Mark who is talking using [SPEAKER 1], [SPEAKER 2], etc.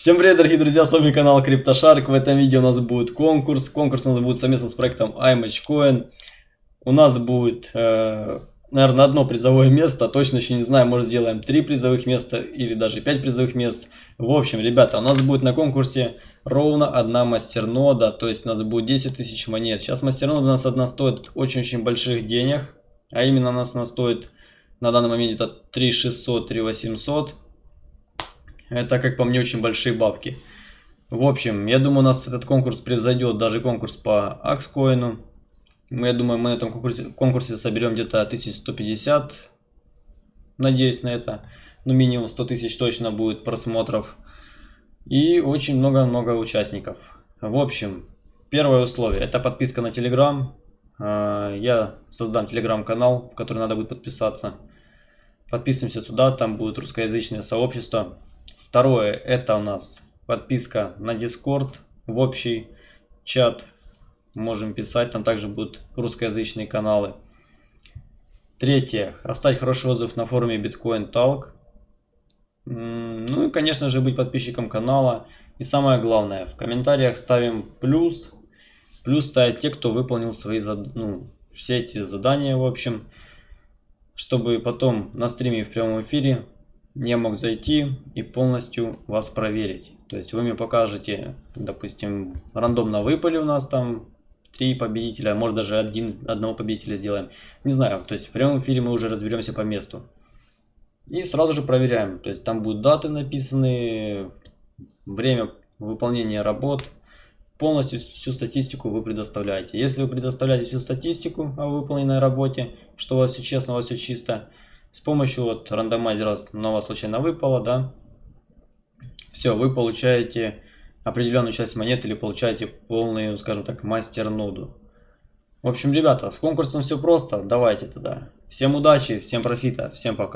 [SPEAKER 1] Всем привет, дорогие друзья, с вами канал CryptoShark. В этом видео у нас будет конкурс. Конкурс у нас будет совместно с проектом iMatchCoin. У нас будет, э, наверное, одно призовое место. Точно еще не знаю, может сделаем три призовых места или даже пять призовых мест. В общем, ребята, у нас будет на конкурсе ровно одна мастернода. То есть у нас будет 10 тысяч монет. Сейчас мастернода у нас одна стоит очень-очень больших денег. А именно у нас она стоит на данный момент это 3600, 3800. Это, как по мне, очень большие бабки. В общем, я думаю, у нас этот конкурс превзойдет даже конкурс по Акскоину. Я думаю, мы на этом конкурсе, конкурсе соберем где-то 1150. Надеюсь на это. Ну, минимум 100 тысяч точно будет просмотров. И очень много-много участников. В общем, первое условие. Это подписка на Телеграм. Я создам Телеграм-канал, в который надо будет подписаться. Подписываемся туда, там будет русскоязычное сообщество. Второе, это у нас подписка на Discord в общий чат. Можем писать, там также будут русскоязычные каналы. Третье, оставить хороший отзыв на форуме Bitcoin Talk. Ну и, конечно же, быть подписчиком канала. И самое главное, в комментариях ставим плюс. Плюс ставят те, кто выполнил свои ну, все эти задания, в общем. Чтобы потом на стриме в прямом эфире я мог зайти и полностью вас проверить. То есть вы мне покажете, допустим, рандомно выпали у нас там три победителя, может даже один, одного победителя сделаем. Не знаю, то есть в прямом эфире мы уже разберемся по месту. И сразу же проверяем. То есть там будут даты написаны, время выполнения работ. Полностью всю статистику вы предоставляете. Если вы предоставляете всю статистику о выполненной работе, что у вас все честно, у вас все чисто, с помощью вот рандомайзера вас случайно выпало, да, все, вы получаете определенную часть монет или получаете полную, скажем так, мастер-ноду. В общем, ребята, с конкурсом все просто, давайте тогда. Всем удачи, всем профита, всем пока.